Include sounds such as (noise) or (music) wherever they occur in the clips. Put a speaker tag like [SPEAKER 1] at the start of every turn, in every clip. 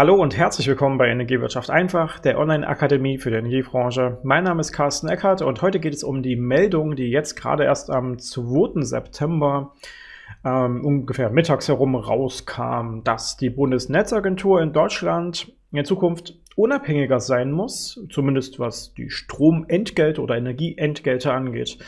[SPEAKER 1] Hallo und herzlich willkommen bei Energiewirtschaft einfach, der Online-Akademie für die Energiebranche. Mein Name ist Carsten Eckert und heute geht es um die Meldung, die jetzt gerade erst am 2. September ähm, ungefähr mittags herum rauskam, dass die Bundesnetzagentur in Deutschland in Zukunft unabhängiger sein muss, zumindest was die Stromentgelte oder Energieentgelte angeht,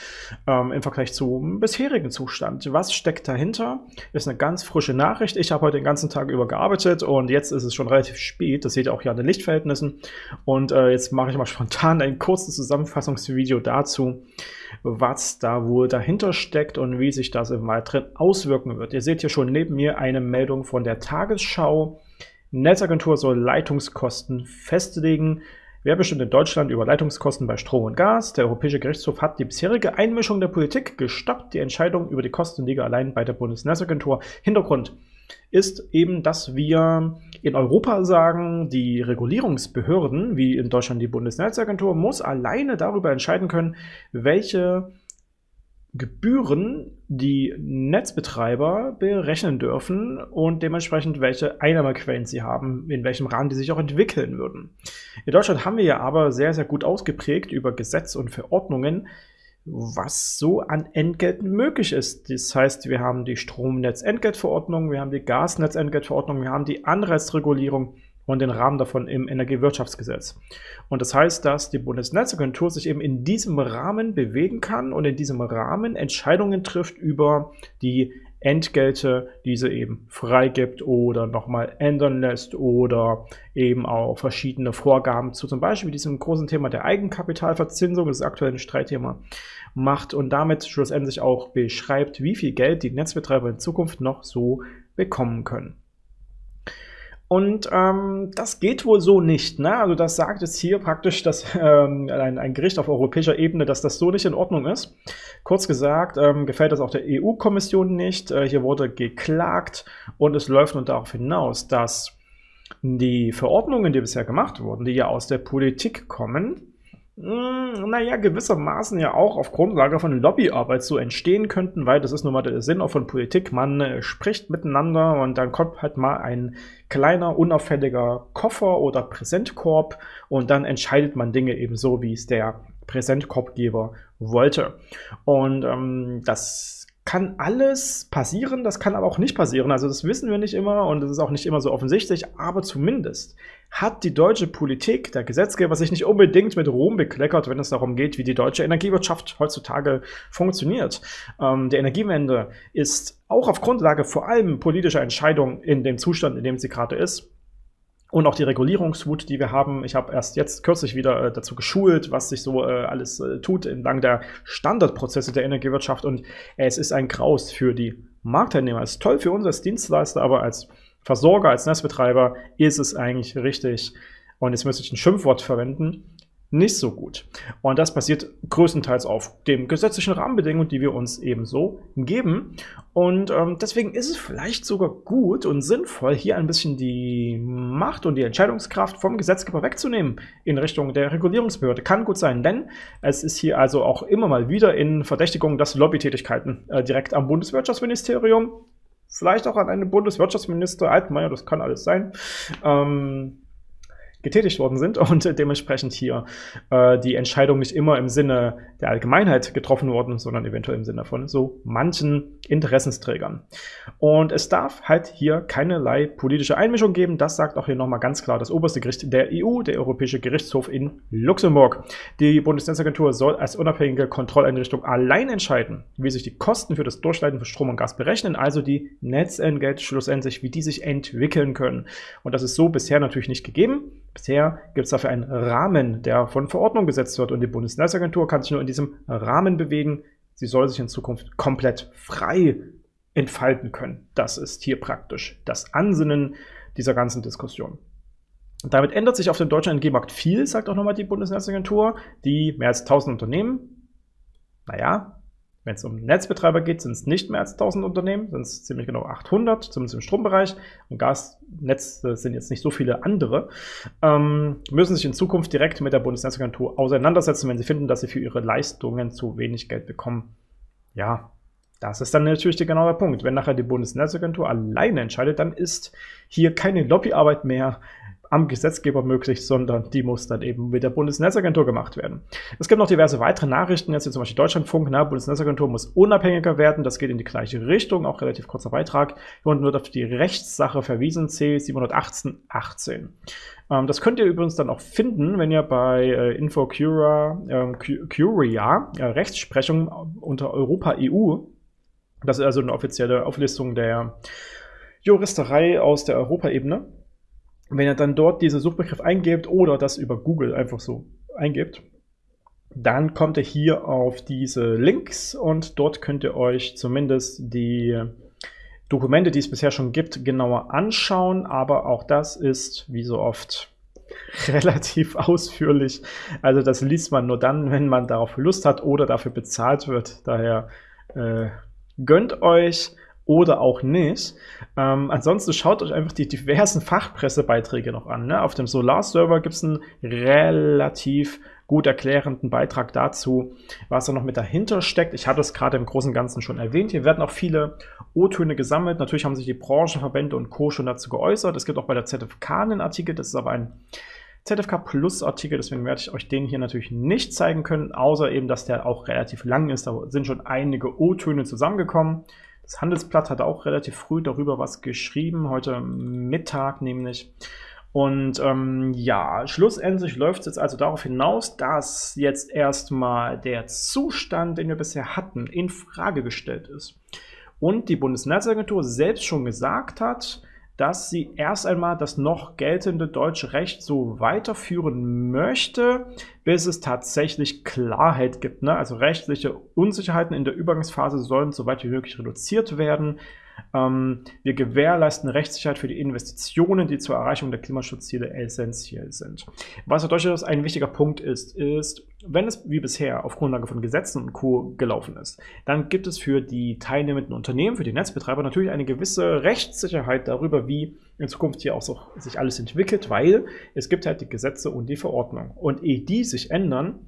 [SPEAKER 1] ähm, im Vergleich zum bisherigen Zustand. Was steckt dahinter? Ist eine ganz frische Nachricht. Ich habe heute den ganzen Tag über gearbeitet und jetzt ist es schon relativ spät. Das seht ihr auch hier an den Lichtverhältnissen. Und äh, jetzt mache ich mal (laughs) spontan ein kurzes Zusammenfassungsvideo dazu, was da wohl dahinter steckt und wie sich das im Weiteren auswirken wird. Ihr seht hier schon neben mir eine Meldung von der Tagesschau, Netzagentur soll Leitungskosten festlegen. Wer bestimmt in Deutschland über Leitungskosten bei Strom und Gas? Der Europäische Gerichtshof hat die bisherige Einmischung der Politik gestoppt. Die Entscheidung über die Kosten liege allein bei der Bundesnetzagentur. Hintergrund ist eben, dass wir in Europa sagen, die Regulierungsbehörden, wie in Deutschland die Bundesnetzagentur, muss alleine darüber entscheiden können, welche Gebühren die Netzbetreiber berechnen dürfen und dementsprechend welche Einnahmequellen sie haben, in welchem Rahmen die sich auch entwickeln würden. In Deutschland haben wir ja aber sehr, sehr gut ausgeprägt über Gesetz und Verordnungen, was so an Entgelten möglich ist. Das heißt, wir haben die Stromnetzentgeltverordnung, wir haben die Gasnetzentgeltverordnung, wir haben die Anreizregulierung, und den Rahmen davon im Energiewirtschaftsgesetz. Und das heißt, dass die Bundesnetzagentur sich eben in diesem Rahmen bewegen kann und in diesem Rahmen Entscheidungen trifft über die Entgelte, die sie eben freigibt oder nochmal ändern lässt oder eben auch verschiedene Vorgaben zu zum Beispiel diesem großen Thema der Eigenkapitalverzinsung, das aktuelle Streitthema, macht und damit schlussendlich auch beschreibt, wie viel Geld die Netzbetreiber in Zukunft noch so bekommen können. Und ähm, das geht wohl so nicht. Ne? Also das sagt jetzt hier praktisch dass, ähm, ein, ein, Gericht auf europäischer Ebene, dass das so nicht in Ordnung ist. Kurz gesagt, ähm, gefällt das auch der EU-Kommission nicht. Äh, hier wurde geklagt und es läuft nun darauf hinaus, dass die Verordnungen, die bisher gemacht wurden, die ja aus der Politik kommen, naja, gewissermaßen ja auch auf Grundlage von Lobbyarbeit so entstehen könnten, weil das ist nun mal der Sinn auch von Politik. Man äh, spricht miteinander und dann kommt halt mal ein kleiner, unauffälliger Koffer oder Präsentkorb und dann entscheidet man Dinge eben so, wie es der Präsentkorbgeber wollte. Und ähm, das kann alles passieren, das kann aber auch nicht passieren. Also das wissen wir nicht immer und das ist auch nicht immer so offensichtlich, aber zumindest hat die deutsche Politik, der Gesetzgeber, sich nicht unbedingt mit Ruhm bekleckert, wenn es darum geht, wie die deutsche Energiewirtschaft heutzutage funktioniert. Ähm, die Energiewende ist auch auf Grundlage vor allem politischer Entscheidungen in dem Zustand, in dem sie gerade ist, und auch die Regulierungswut, die wir haben. Ich habe erst jetzt kürzlich wieder äh, dazu geschult, was sich so äh, alles äh, tut entlang der Standardprozesse der Energiewirtschaft. Und es ist ein Graus für die Marktteilnehmer. Es ist toll für uns als Dienstleister, aber als Versorger, als Netzbetreiber ist es eigentlich richtig. Und jetzt müsste ich ein Schimpfwort verwenden nicht so gut. Und das passiert größtenteils auf den gesetzlichen Rahmenbedingungen, die wir uns ebenso geben. Und ähm, deswegen ist es vielleicht sogar gut und sinnvoll, hier ein bisschen die Macht und die Entscheidungskraft vom Gesetzgeber wegzunehmen in Richtung der Regulierungsbehörde. Kann gut sein, denn es ist hier also auch immer mal wieder in Verdächtigung, dass Lobbytätigkeiten äh, direkt am Bundeswirtschaftsministerium, vielleicht auch an einen Bundeswirtschaftsminister Altmaier, das kann alles sein, ähm, getätigt worden sind (laughs) und dementsprechend hier äh, die Entscheidung nicht immer im Sinne der Allgemeinheit getroffen worden, sondern eventuell im Sinne von so manchen Interessensträgern. Und es darf halt hier keinerlei politische Einmischung geben. Das sagt auch hier nochmal ganz klar das oberste Gericht der EU, der Europäische Gerichtshof in Luxemburg. Die Bundesnetzagentur soll als unabhängige Kontrolleinrichtung allein entscheiden, wie sich die Kosten für das Durchleiten von Strom und Gas berechnen, also die Netzentgelte schlussendlich, wie die sich entwickeln können. Und das ist so bisher natürlich nicht gegeben. Bisher gibt es dafür einen Rahmen, der von Verordnung gesetzt wird und die Bundesnetzagentur kann sich nur in diesem Rahmen bewegen. Sie soll sich in Zukunft komplett frei entfalten können. Das ist hier praktisch das Ansinnen dieser ganzen Diskussion. Damit ändert sich auf dem deutschen Energiemarkt viel, sagt auch nochmal die Bundesnetzagentur. Die mehr als 1000 Unternehmen, naja, wenn es um Netzbetreiber geht, sind es nicht mehr als 1000 Unternehmen, sind es ziemlich genau 800, zumindest im Strombereich. Und Gasnetz sind jetzt nicht so viele andere. Ähm, müssen sich in Zukunft direkt mit der Bundesnetzagentur auseinandersetzen, wenn sie finden, dass sie für ihre Leistungen zu wenig Geld bekommen. Ja, das ist dann natürlich der genaue Punkt. Wenn nachher die Bundesnetzagentur alleine entscheidet, dann ist hier keine Lobbyarbeit mehr am Gesetzgeber möglich, sondern die muss dann eben mit der Bundesnetzagentur gemacht werden. Es gibt noch diverse weitere Nachrichten, jetzt hier zum Beispiel Deutschlandfunk, na, Bundesnetzagentur muss unabhängiger werden, das geht in die gleiche Richtung, auch relativ kurzer Beitrag. Hier unten wird auf die Rechtssache verwiesen, C718.18. Ähm, das könnt ihr übrigens dann auch finden, wenn ihr bei äh, InfoCura, äh, Curia, äh, Rechtsprechung unter Europa EU, das ist also eine offizielle Auflistung der Juristerei aus der Europaebene. Wenn ihr dann dort diesen Suchbegriff eingebt oder das über Google einfach so eingebt, dann kommt ihr hier auf diese Links und dort könnt ihr euch zumindest die Dokumente, die es bisher schon gibt, genauer anschauen. Aber auch das ist, wie so oft, (laughs) relativ ausführlich. Also das liest man nur dann, wenn man darauf Lust hat oder dafür bezahlt wird. Daher äh, gönnt euch oder auch nicht. Ähm, ansonsten schaut euch einfach die diversen Fachpressebeiträge noch an. Ne? Auf dem Solar-Server gibt es einen relativ gut erklärenden Beitrag dazu, was da noch mit dahinter steckt. Ich hatte es gerade im Großen und Ganzen schon erwähnt. Hier werden auch viele O-Töne gesammelt. Natürlich haben sich die Branchenverbände und Co. schon dazu geäußert. Es gibt auch bei der ZFK einen Artikel, das ist aber ein ZFK Plus Artikel, deswegen werde ich euch den hier natürlich nicht zeigen können, außer eben, dass der auch relativ lang ist. Da sind schon einige O-Töne zusammengekommen. Das Handelsblatt hat auch relativ früh darüber was geschrieben, heute Mittag nämlich. Und ähm, ja, schlussendlich läuft es jetzt also darauf hinaus, dass jetzt erstmal der Zustand, den wir bisher hatten, in Frage gestellt ist. Und die Bundesnetzagentur selbst schon gesagt hat, dass sie erst einmal das noch geltende deutsche Recht so weiterführen möchte, bis es tatsächlich Klarheit gibt. Ne? Also rechtliche Unsicherheiten in der Übergangsphase sollen so weit wie möglich reduziert werden. Ähm, wir gewährleisten Rechtssicherheit für die Investitionen, die zur Erreichung der Klimaschutzziele essentiell sind. Was durchaus ein wichtiger Punkt ist, ist, wenn es wie bisher auf Grundlage von Gesetzen und Co. gelaufen ist, dann gibt es für die teilnehmenden Unternehmen, für die Netzbetreiber natürlich eine gewisse Rechtssicherheit darüber, wie in Zukunft hier auch so sich alles entwickelt, weil es gibt halt die Gesetze und die Verordnung. Und ehe die sich ändern,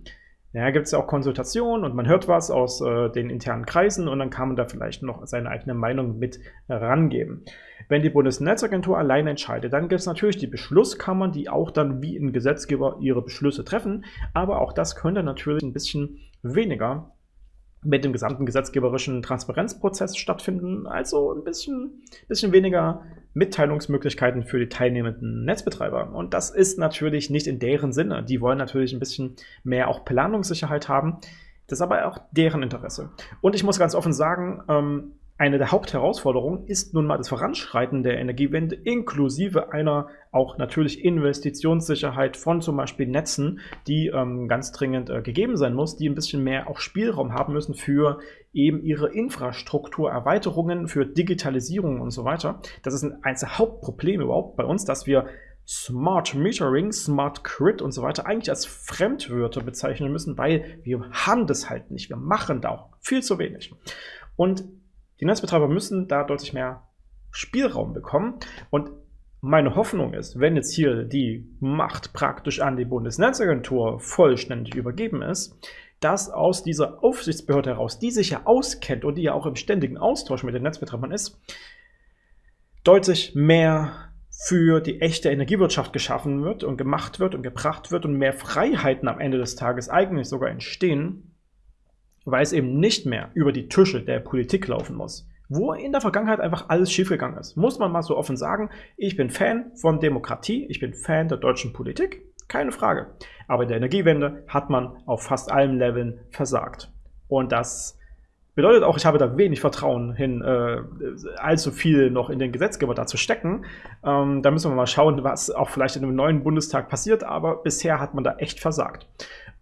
[SPEAKER 1] ja, gibt es ja auch Konsultationen und man hört was aus äh, den internen Kreisen und dann kann man da vielleicht noch seine eigene Meinung mit rangeben. Wenn die Bundesnetzagentur allein entscheidet, dann gibt es natürlich die Beschlusskammern, die auch dann wie ein Gesetzgeber ihre Beschlüsse treffen, aber auch das könnte natürlich ein bisschen weniger mit dem gesamten gesetzgeberischen Transparenzprozess stattfinden, also ein bisschen, bisschen weniger Mitteilungsmöglichkeiten für die teilnehmenden Netzbetreiber. Und das ist natürlich nicht in deren Sinne. Die wollen natürlich ein bisschen mehr auch Planungssicherheit haben. Das ist aber auch deren Interesse. Und ich muss ganz offen sagen, ähm, eine der Hauptherausforderungen ist nun mal das Voranschreiten der Energiewende inklusive einer auch natürlich Investitionssicherheit von zum Beispiel Netzen, die ähm, ganz dringend äh, gegeben sein muss, die ein bisschen mehr auch Spielraum haben müssen für eben ihre Infrastrukturerweiterungen, für Digitalisierung und so weiter. Das ist ein, eines der Hauptprobleme überhaupt bei uns, dass wir Smart Metering, Smart Grid und so weiter eigentlich als Fremdwörter bezeichnen müssen, weil wir haben das halt nicht. Wir machen da auch viel zu wenig. Und die Netzbetreiber müssen da deutlich mehr Spielraum bekommen. Und meine Hoffnung ist, wenn jetzt hier die Macht praktisch an die Bundesnetzagentur vollständig übergeben ist, dass aus dieser Aufsichtsbehörde heraus, die sich ja auskennt und die ja auch im ständigen Austausch mit den Netzbetreibern ist, deutlich mehr für die echte Energiewirtschaft geschaffen wird und gemacht wird und gebracht wird und mehr Freiheiten am Ende des Tages eigentlich sogar entstehen, weil es eben nicht mehr über die Tische der Politik laufen muss. Wo in der Vergangenheit einfach alles schiefgegangen ist. Muss man mal so offen sagen, ich bin Fan von Demokratie, ich bin Fan der deutschen Politik, keine Frage. Aber in der Energiewende hat man auf fast allen Leveln versagt. Und das bedeutet auch, ich habe da wenig Vertrauen hin, äh, allzu viel noch in den Gesetzgeber da zu stecken. Ähm, da müssen wir mal schauen, was auch vielleicht in einem neuen Bundestag passiert, aber bisher hat man da echt versagt.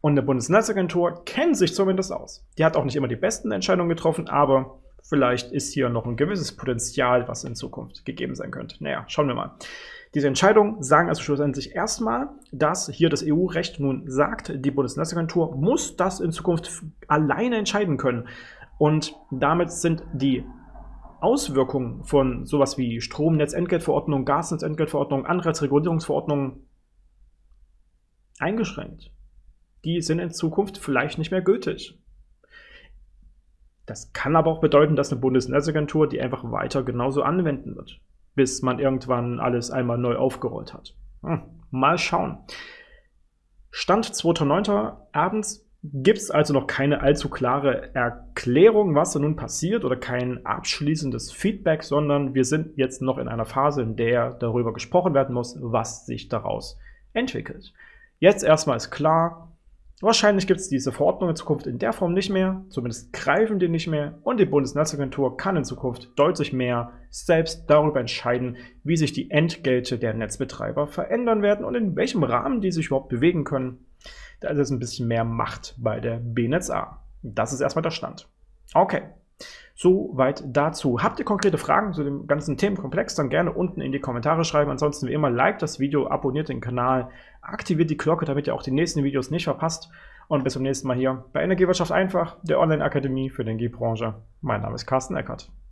[SPEAKER 1] Und eine Bundesnetzagentur kennt sich zumindest aus. Die hat auch nicht immer die besten Entscheidungen getroffen, aber vielleicht ist hier noch ein gewisses Potenzial, was in Zukunft gegeben sein könnte. Naja, schauen wir mal. Diese Entscheidungen sagen also schlussendlich erstmal, dass hier das EU-Recht nun sagt, die Bundesnetzagentur muss das in Zukunft alleine entscheiden können. Und damit sind die Auswirkungen von sowas wie Stromnetzentgeltverordnung, Gasnetzentgeltverordnung, Anreizregulierungsverordnung eingeschränkt die sind in Zukunft vielleicht nicht mehr gültig. Das kann aber auch bedeuten, dass eine Bundesnetzagentur die einfach weiter genauso anwenden wird, bis man irgendwann alles einmal neu aufgerollt hat. Hm, mal schauen. Stand 2.9. abends gibt es also noch keine allzu klare Erklärung, was da nun passiert oder kein abschließendes Feedback, sondern wir sind jetzt noch in einer Phase, in der darüber gesprochen werden muss, was sich daraus entwickelt. Jetzt erstmal ist klar, Wahrscheinlich gibt es diese Verordnung in Zukunft in der Form nicht mehr, zumindest greifen die nicht mehr und die Bundesnetzagentur kann in Zukunft deutlich mehr selbst darüber entscheiden, wie sich die Entgelte der Netzbetreiber verändern werden und in welchem Rahmen die sich überhaupt bewegen können. Da ist jetzt ein bisschen mehr Macht bei der BNetzA. Das ist erstmal der Stand. Okay, Soweit dazu. Habt ihr konkrete Fragen zu dem ganzen Themenkomplex, dann gerne unten in die Kommentare schreiben. Ansonsten wie immer, like das Video, abonniert den Kanal, aktiviert die Glocke, damit ihr auch die nächsten Videos nicht verpasst. Und bis zum nächsten Mal hier bei Energiewirtschaft einfach, der Online-Akademie für die Energiebranche. Mein Name ist Carsten Eckert.